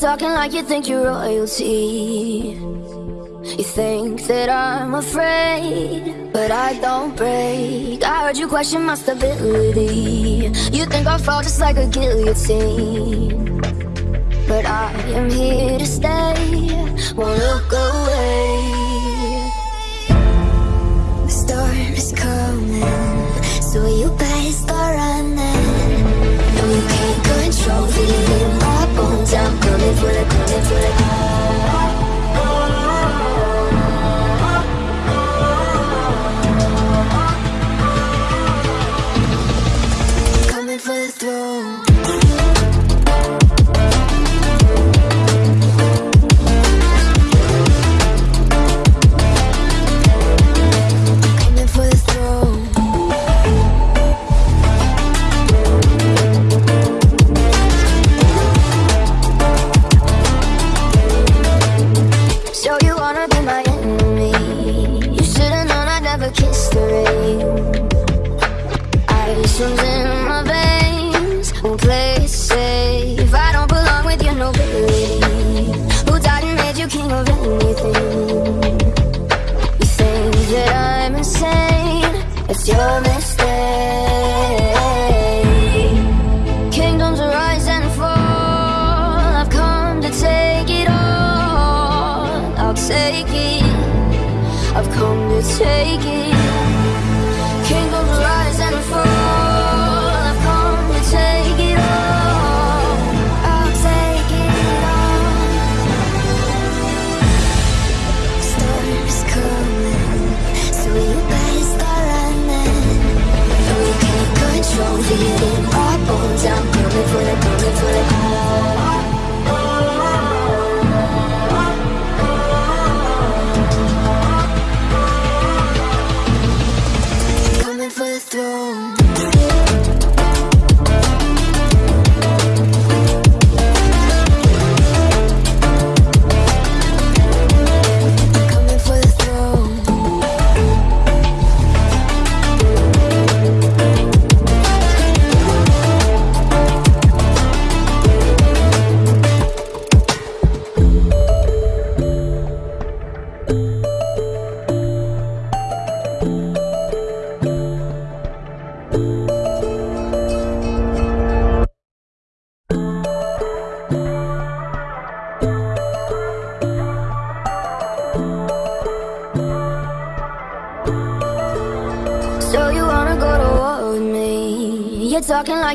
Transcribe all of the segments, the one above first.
talking like you think you're royalty. You think that I'm afraid, but I don't break. I heard you question my stability. You think I'll fall just like a guillotine. But I am here to stay, won't look away. The storm is coming, so you better start running. No, you can't control feeling my bones. I'm coming for the, coming for the.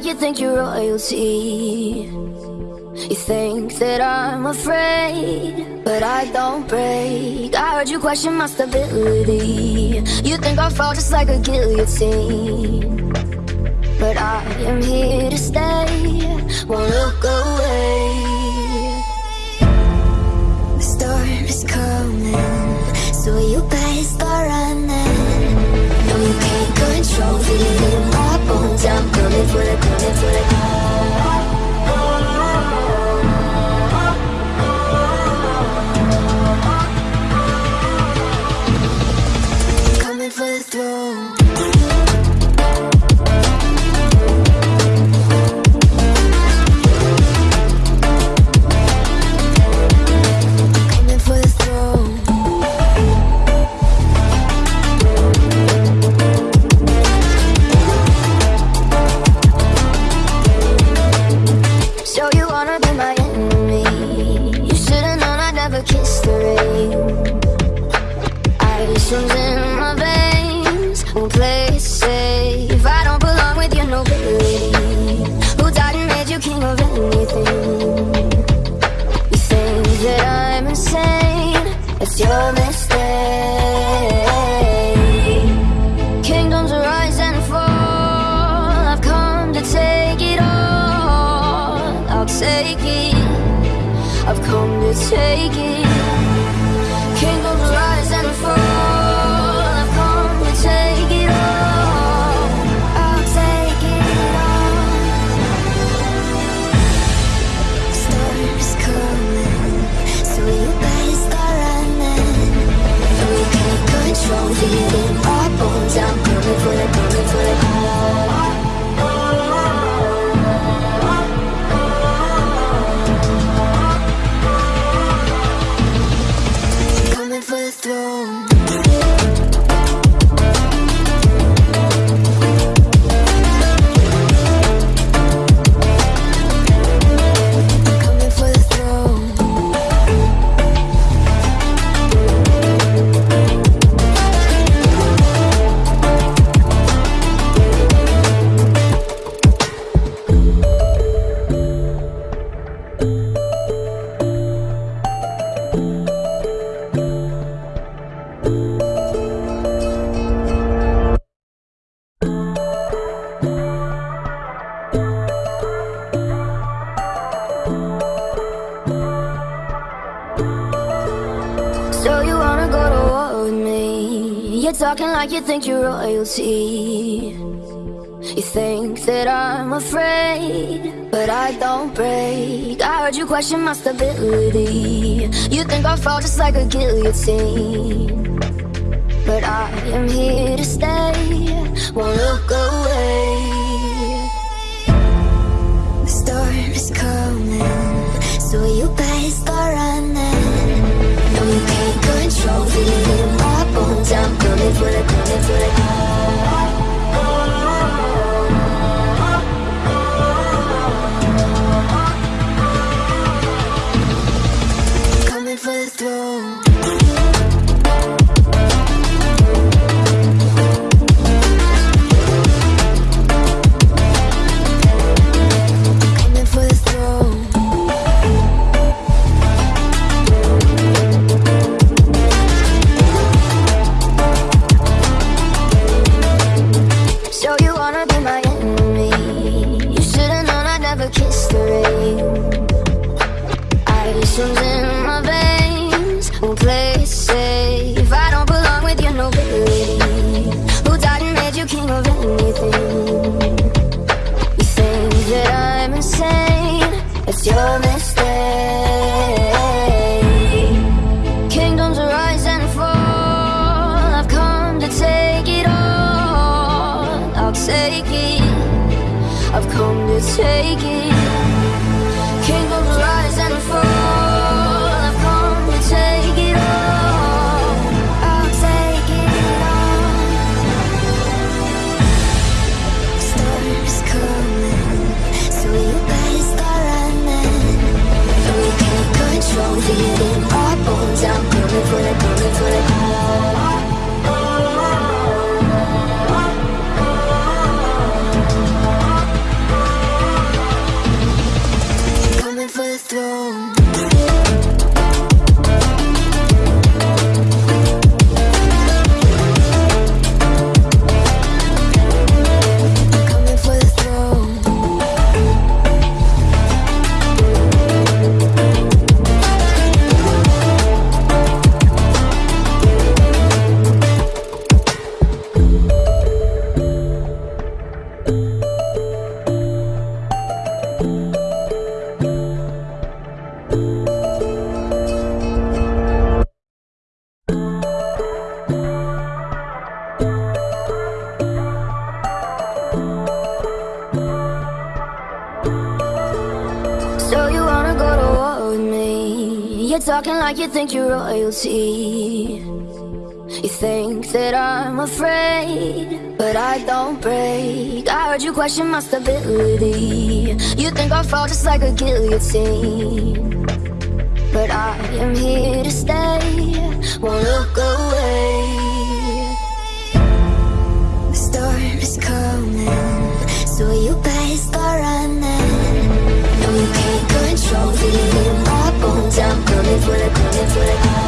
You think you're royalty. You think that I'm afraid, but I don't break. I heard you question my stability. You think I'll fall just like a guillotine. But I am here to stay, won't look away. The storm is coming, so you better start running. No, you can't control feeling bones. I'm coming for the, coming for the. Talking like you think you're royalty. You think that I'm afraid, but I don't break. I heard you question my stability. You think I'll fall just like a guillotine. But I am here to stay, won't look away. The storm is coming, so you better start running. No, you can't control, it I'm coming for the, coming for the. In our bones. I'm coming for the, coming for the. Coming you think you're royalty. You think that I'm afraid, but I don't break. I heard you question my stability. You think I'll fall just like a guillotine. But I am here to stay, won't look away. The storm is coming, so you better start running. No, you can't control it I'm coming for the, coming for the.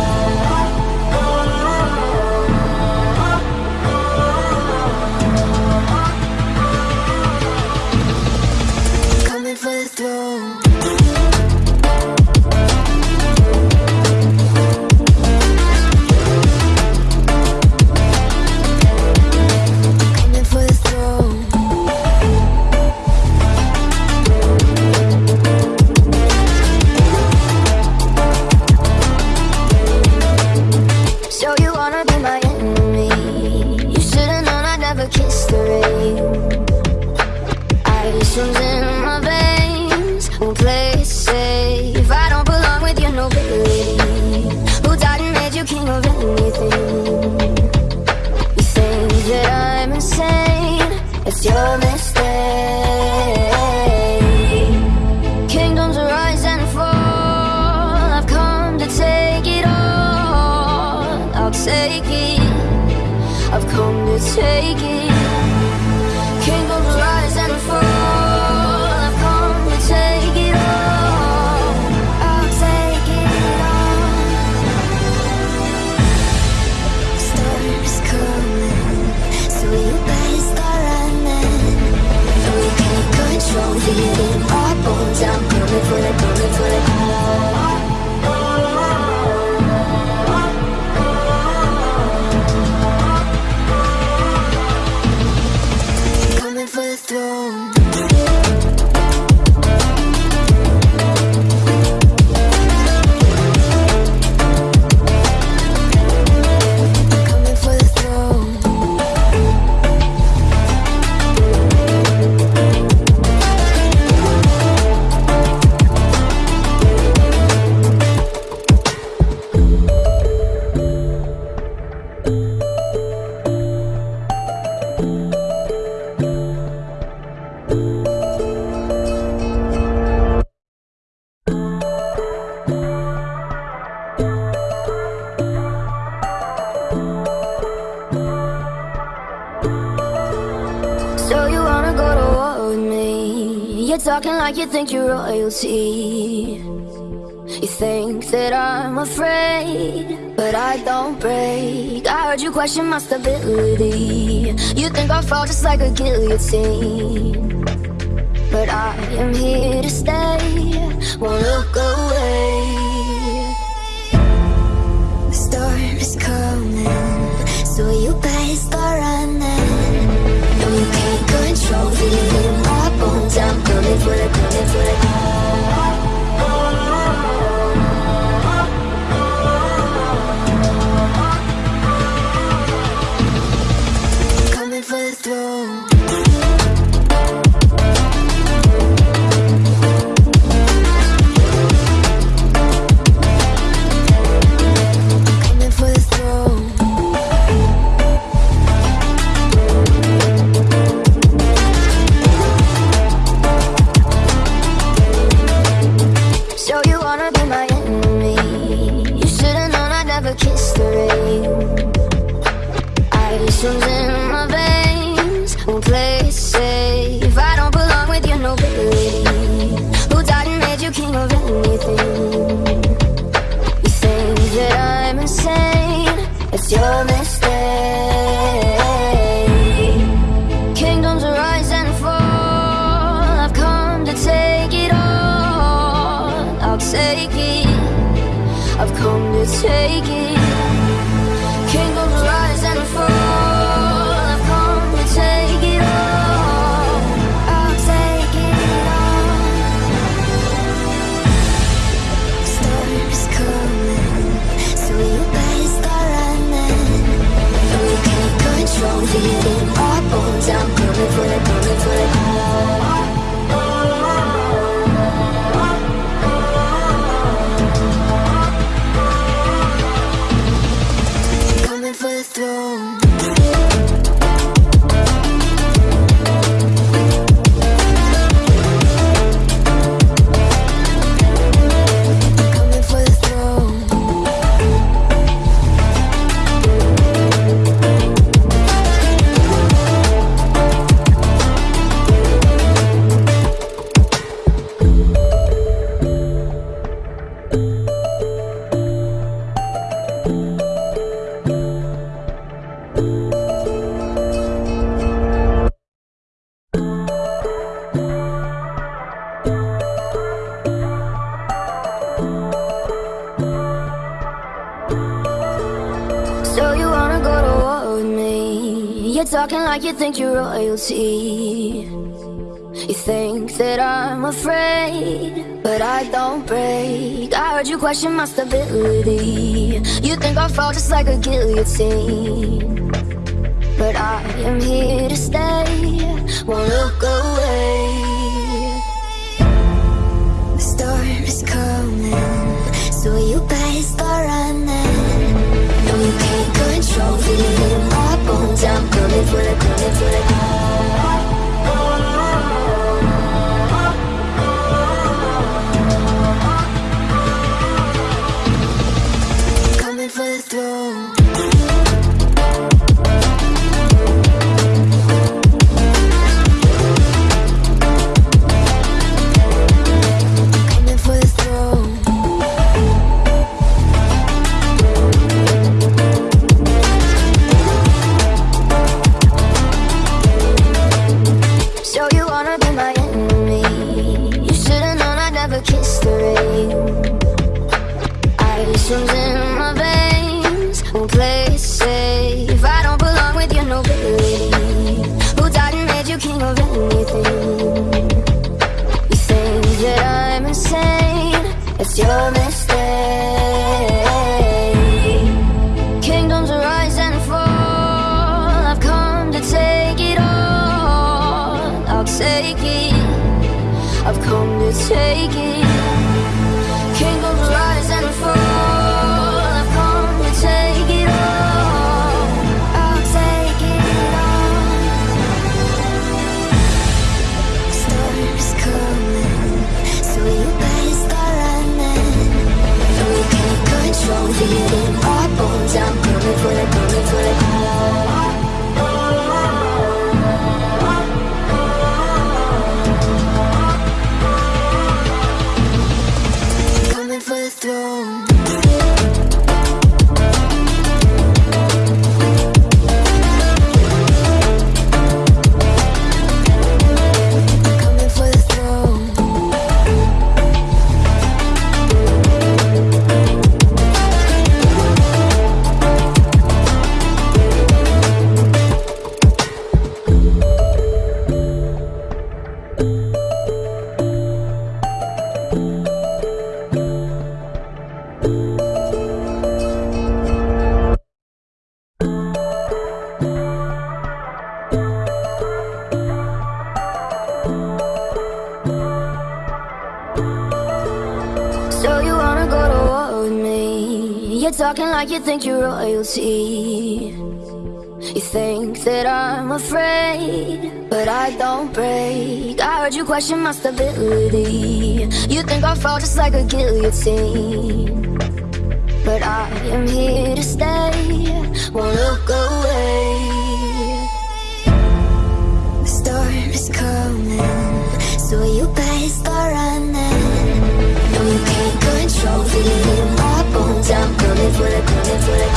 Talking like you think you're royalty. You think that I'm afraid, but I don't break. I heard you question my stability. You think I'll fall just like a guillotine. But I am here to stay, won't look away. The storm is coming, so you better start running. No, you can't control bones. I'm coming for the, coming for the. To take it. Rise and fall. Come to take it all. I'll coming, so you better start running. Can't control. I'm the, coming for the. Like you think you're royalty. You think that I'm afraid, but I don't break. I heard you question my stability. You think I'll fall just like a guillotine. But I am here to stay, won't look away. The storm is coming, so you better start running. No, you can't control feeling my bones. I'm coming for the, coming for the. You think you're royalty. You think that I'm afraid, but I don't break. I heard you question my stability. You think I'll fall just like a guillotine. But I am here to stay, won't look away. For the,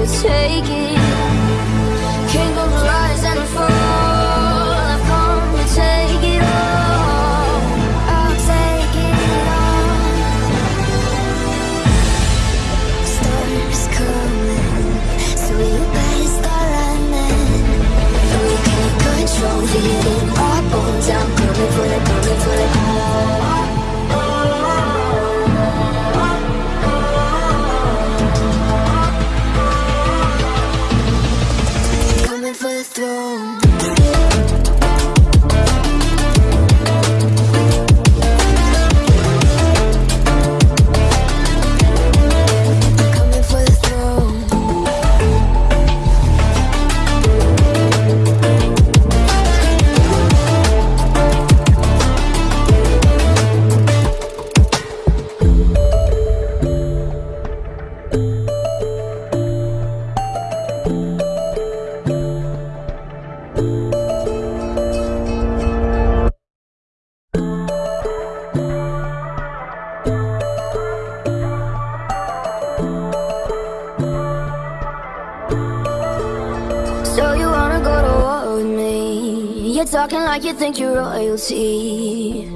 like you think you're royalty.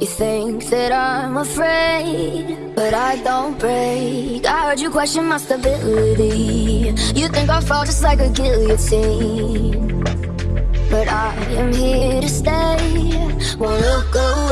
You think that I'm afraid, but I don't break. I heard you question my stability. You think I'll fall just like a guillotine. But I am here to stay, won't look away.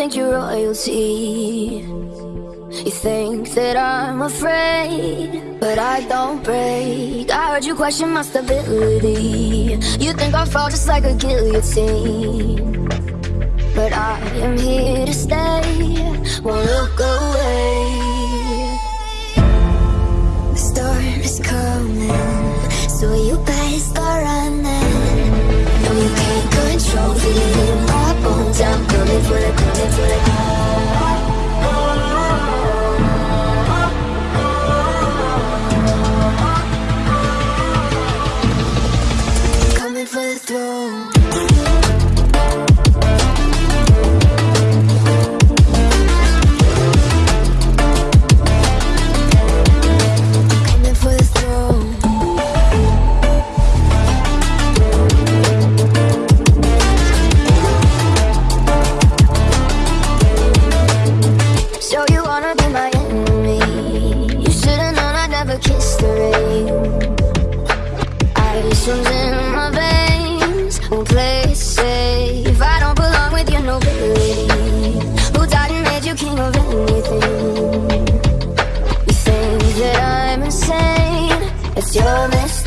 think you're royalty You think that I'm afraid But I don't break. I heard you question my stability. You think I'll fall just like a guillotine. But I am here to stay. Won't look away. The storm is coming So you better start running. No, you can't control me. my bones I'm coming for the until I. It's your mess.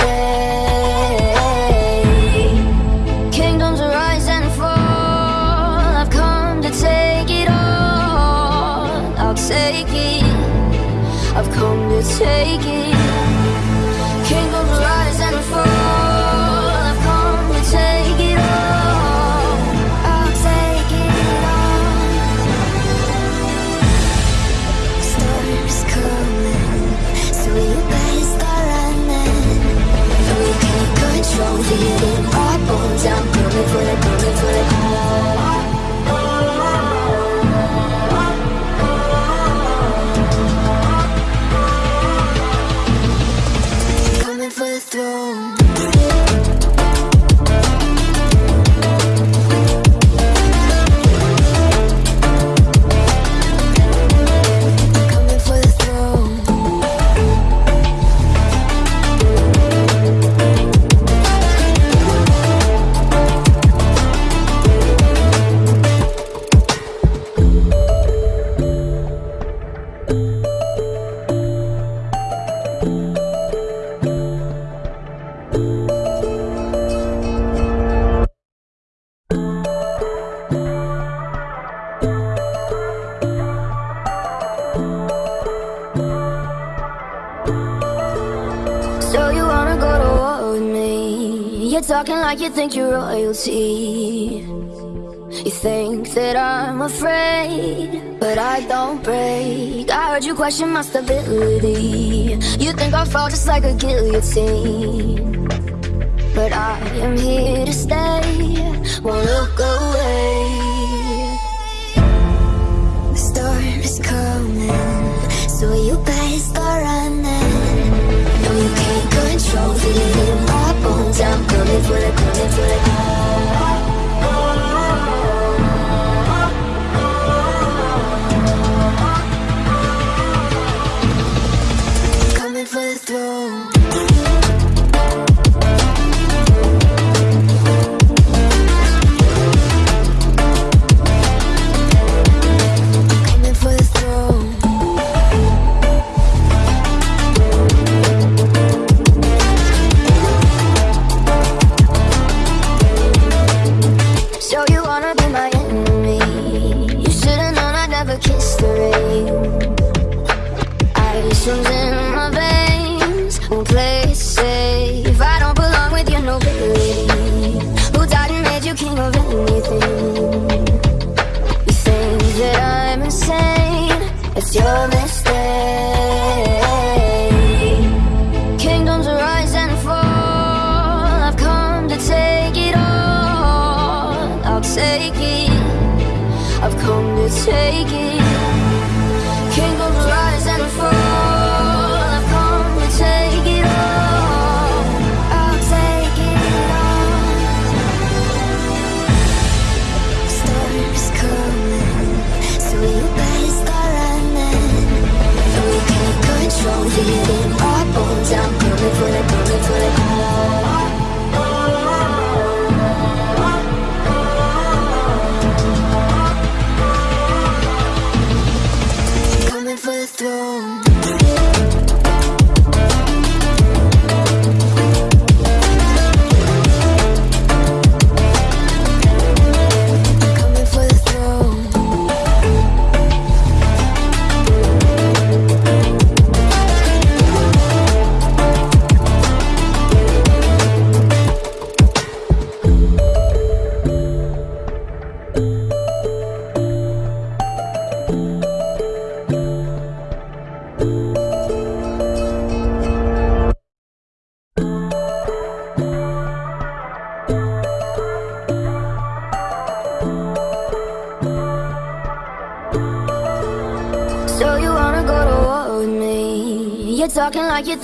think you're royalty. You think that I'm afraid, but I don't break. I heard you question my stability. You think I'll fall just like a guillotine. But I am here to stay, won't look away.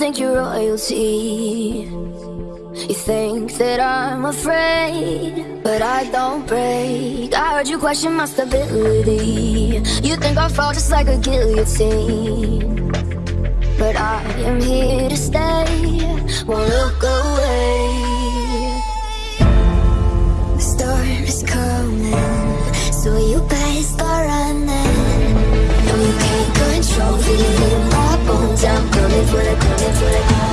think you're royalty. You think that I'm afraid, but I don't break. I heard you question my stability. You think I'll fall just like a guillotine. But I am here to stay, won't look away. The storm is coming, so you best start running. No, you can't control it jump, coming for the, coming for the. coming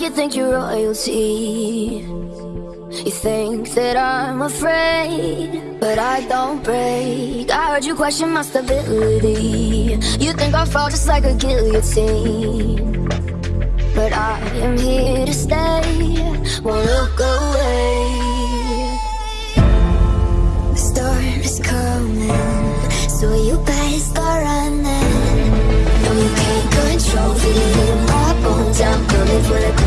you think you're royalty? You think that I'm afraid But I don't break. I heard you question my stability. You think I fall just like a guillotine. But I am here to stay. Won't look away. The storm is coming So you better start running. No, you can't control me. up on coming for the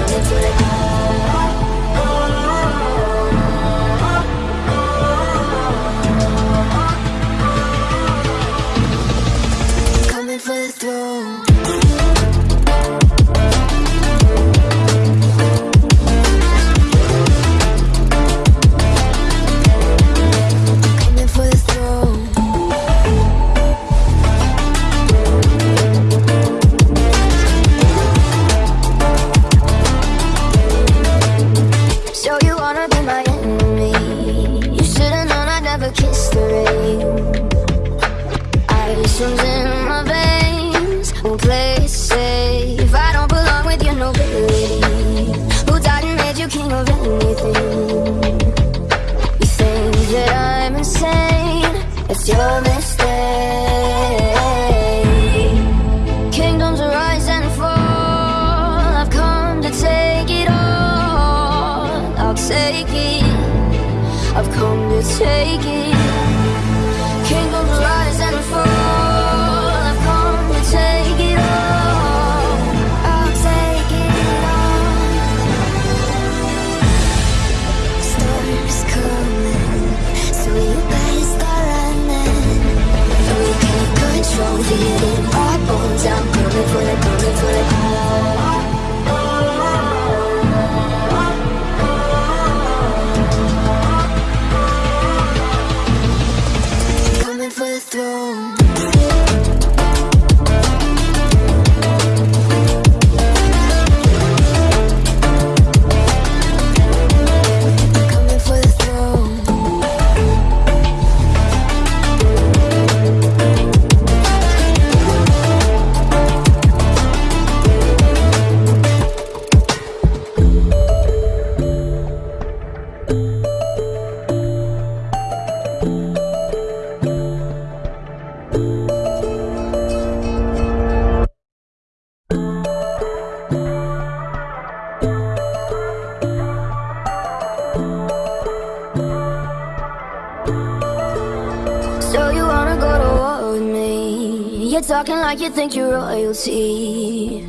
like you think you're royalty.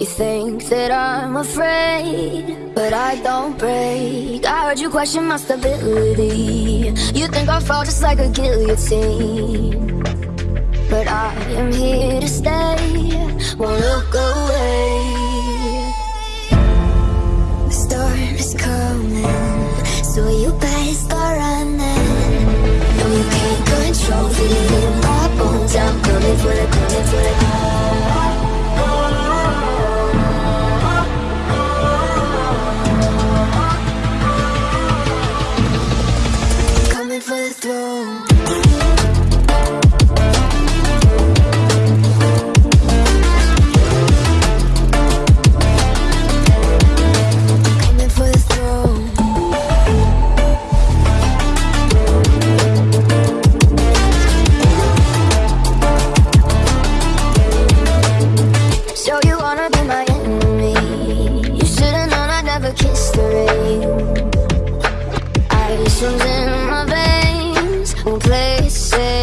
You think that I'm afraid, but I don't break. I heard you question my stability. You think I'll fall just like a guillotine. But I am here to stay, won't look away. The storm is coming, so you better start running. No, you can't control feeling I'm coming for the, coming for the. In my veins, it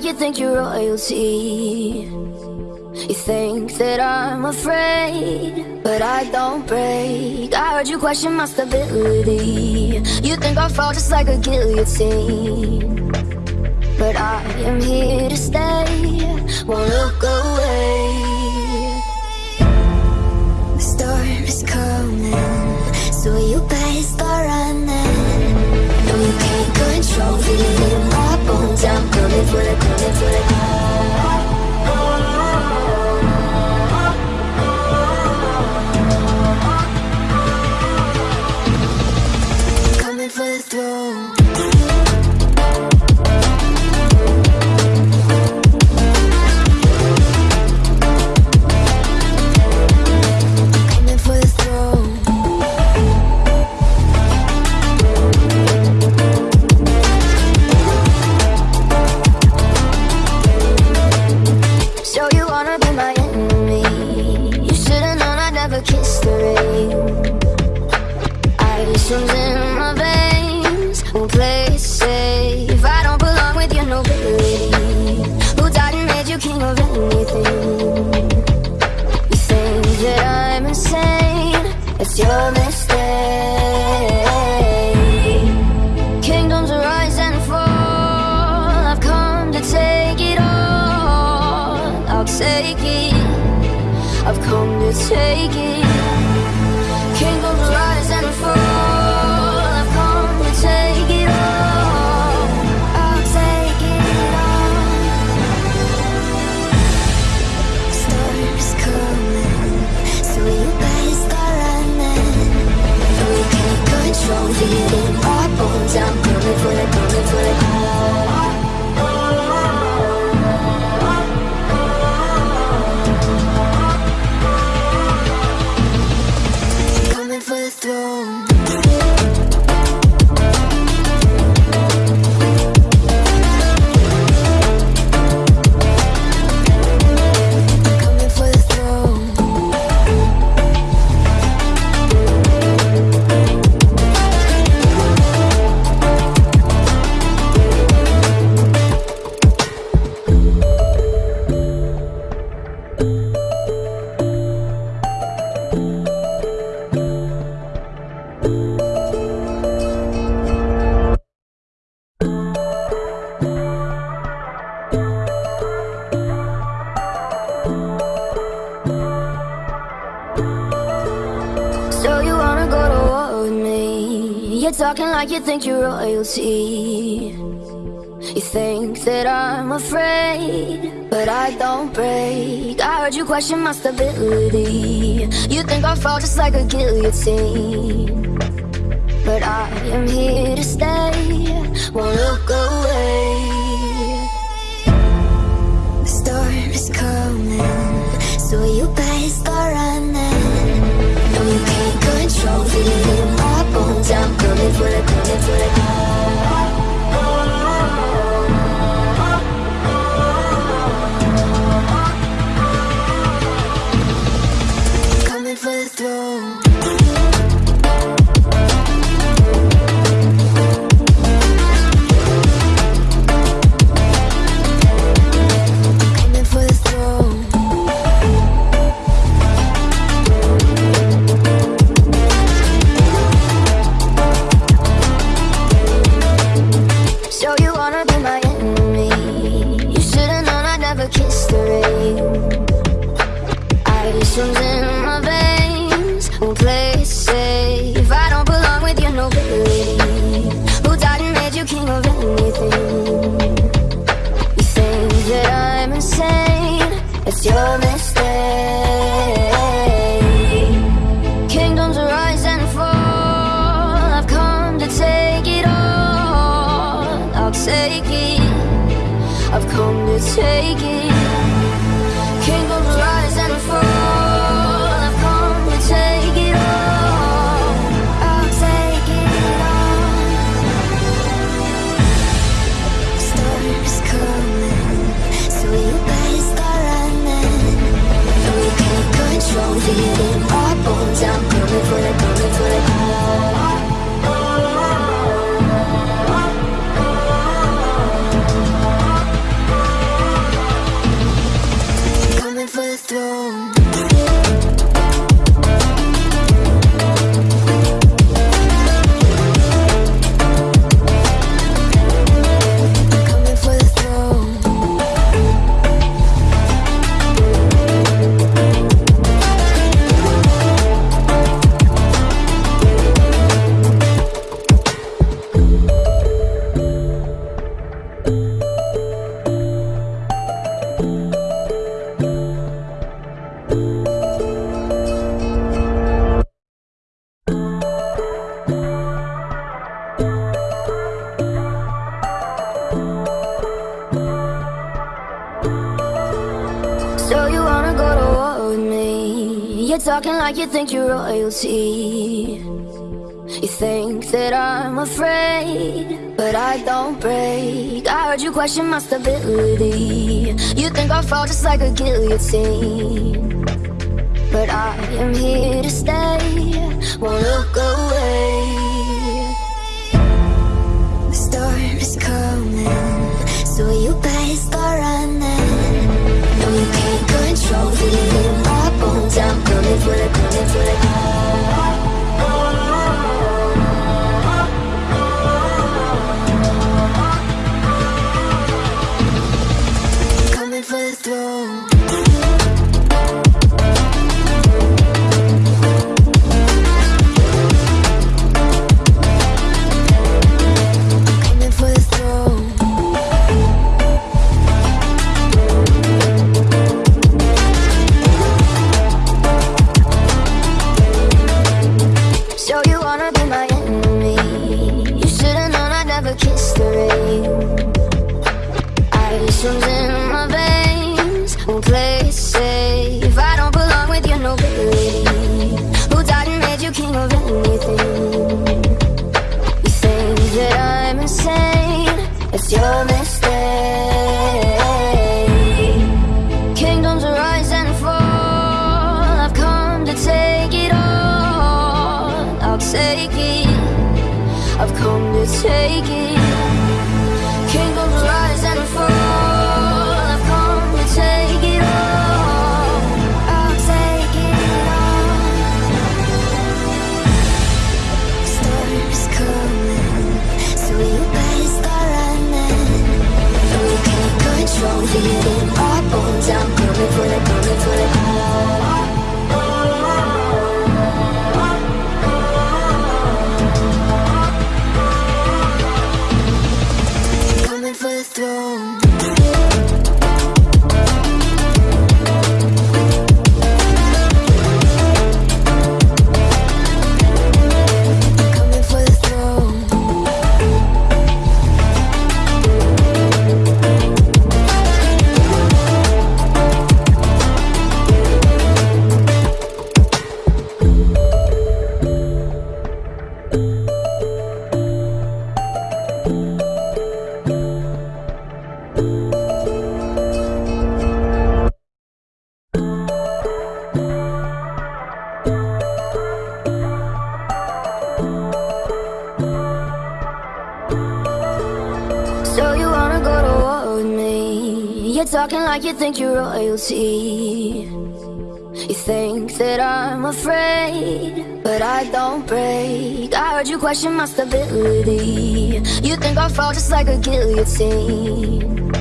like you think you're royalty. You think that I'm afraid, but I don't break. I heard you question my stability. You think I'll fall just like a guillotine. But I am here to stay, won't look away. The storm is coming, so you better start running. No, you can't control my bones. I'm coming for the, coming for the. You think you're royalty. You think that I'm afraid, but I don't break. I heard you question my stability. You think I'll fall just like a guillotine. But I am here to stay, won't look away. The storm is coming, so you better start running. No, you can't control it I'm coming for it, coming for it. Ice you think you're royalty. You think that I'm afraid, but I don't break. I heard you question my stability. You think I'll fall just like a guillotine. But I am here to stay, won't look away. The storm is coming, so you better start running. No, you can't control it I'm coming for it, coming for it. You think you're royalty. You think that I'm afraid, but I don't break. I heard you question my stability. You think I'll fall just like a guillotine.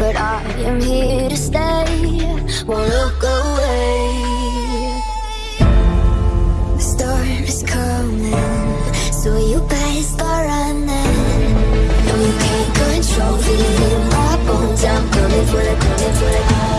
But I am here to stay, won't look away. The storm is coming, so you better start running. No, you can't control it coming for it.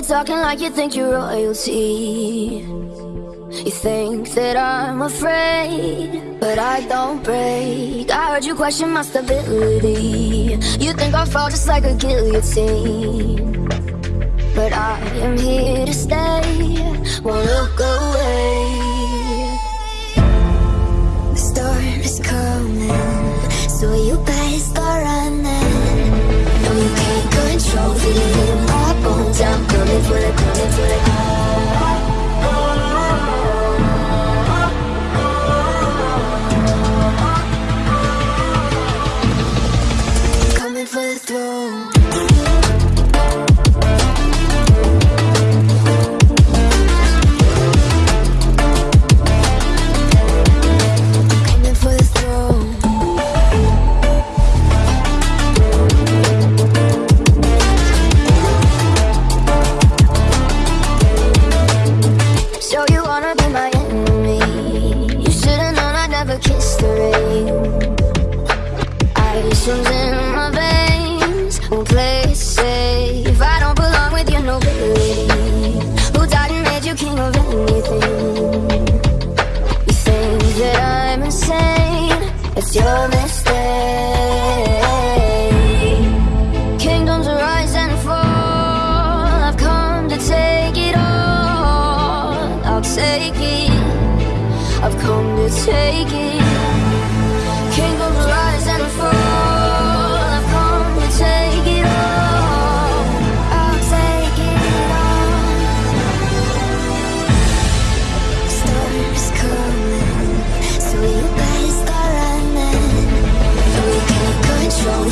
You're talking like you think you're royalty. You think that I'm afraid But I don't break. I heard you question my stability. You think I'll fall just like a guillotine. But I am here to stay. Won't look away. The storm is coming. So you best go running. No, you can't control it down, coming for the, coming for the.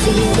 Control it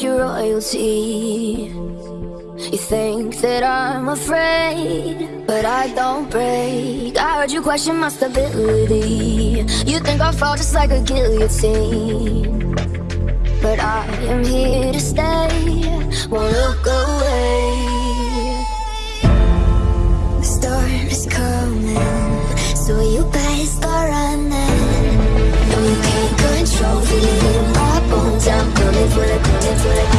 like you think you're royalty. You think that I'm afraid, but I don't break. I heard you question my stability. You think I'll fall just like a guillotine. But I am here to stay, won't look away. The storm is coming, so you better start running. No, you can't control it for the,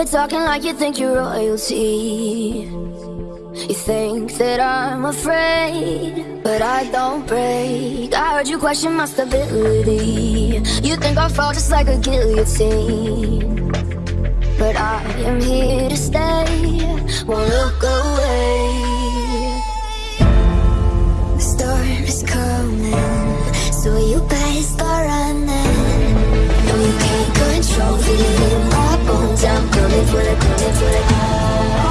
You're talking like you think you're royalty. You think that I'm afraid, but I don't break. I heard you question my stability. You think I'll fall just like a guillotine. But I am here to stay, won't look away. The storm is coming, so you better start running. No, you can't control it I'm coming for the, coming for the.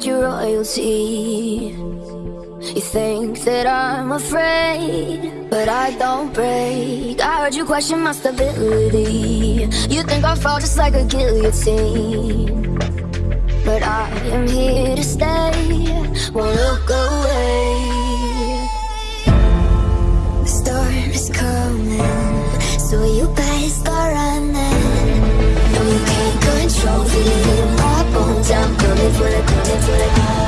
find your royalty. You think that I'm afraid But I don't break. I heard you question my stability. You think I'll fall just like a guillotine. But I am here to stay. Won't look away. The storm is coming. So you better start running. No, you can't control me. my bones, I'm coming for until I